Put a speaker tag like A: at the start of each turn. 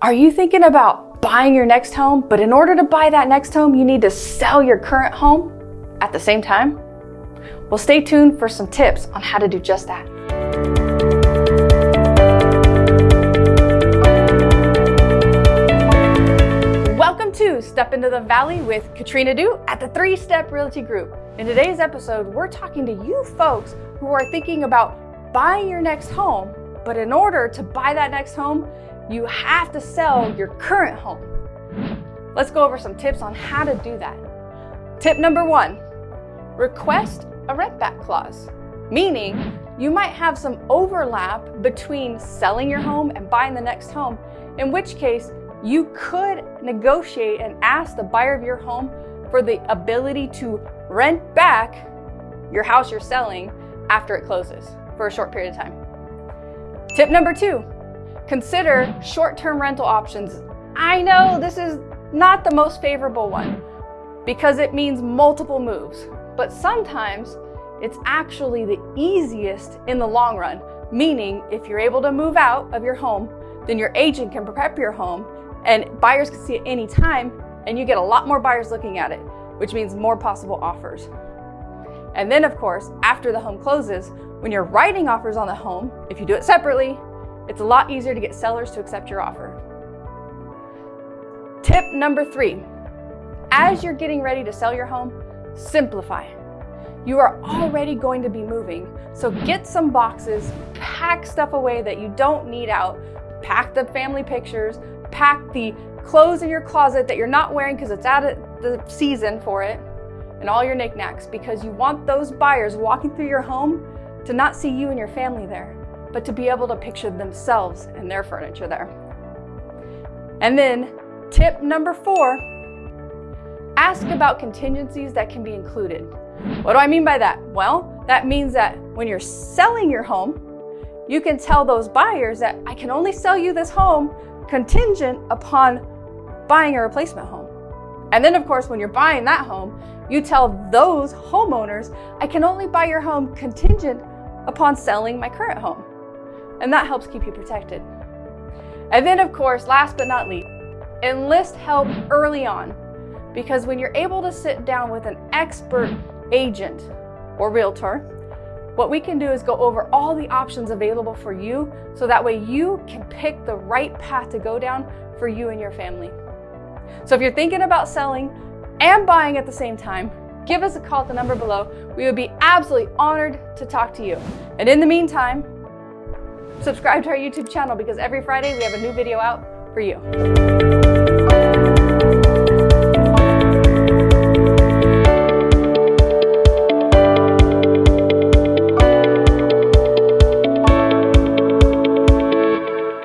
A: Are you thinking about buying your next home, but in order to buy that next home, you need to sell your current home at the same time? Well, stay tuned for some tips on how to do just that. Welcome to Step into the Valley with Katrina Du at the Three Step Realty Group. In today's episode, we're talking to you folks who are thinking about buying your next home, but in order to buy that next home, you have to sell your current home. Let's go over some tips on how to do that. Tip number one, request a rent back clause, meaning you might have some overlap between selling your home and buying the next home, in which case you could negotiate and ask the buyer of your home for the ability to rent back your house you're selling after it closes for a short period of time. Tip number two, Consider short-term rental options. I know this is not the most favorable one because it means multiple moves, but sometimes it's actually the easiest in the long run, meaning if you're able to move out of your home, then your agent can prep your home and buyers can see it anytime and you get a lot more buyers looking at it, which means more possible offers. And then of course, after the home closes, when you're writing offers on the home, if you do it separately, it's a lot easier to get sellers to accept your offer. Tip number three, as you're getting ready to sell your home, simplify. You are already going to be moving, so get some boxes, pack stuff away that you don't need out, pack the family pictures, pack the clothes in your closet that you're not wearing because it's out of the season for it, and all your knickknacks because you want those buyers walking through your home to not see you and your family there but to be able to picture themselves and their furniture there. And then tip number four, ask about contingencies that can be included. What do I mean by that? Well, that means that when you're selling your home, you can tell those buyers that I can only sell you this home contingent upon buying a replacement home. And then of course, when you're buying that home, you tell those homeowners, I can only buy your home contingent upon selling my current home and that helps keep you protected. And then of course, last but not least, enlist help early on because when you're able to sit down with an expert agent or realtor, what we can do is go over all the options available for you so that way you can pick the right path to go down for you and your family. So if you're thinking about selling and buying at the same time, give us a call at the number below. We would be absolutely honored to talk to you. And in the meantime, Subscribe to our YouTube channel because every Friday we have a new video out for you.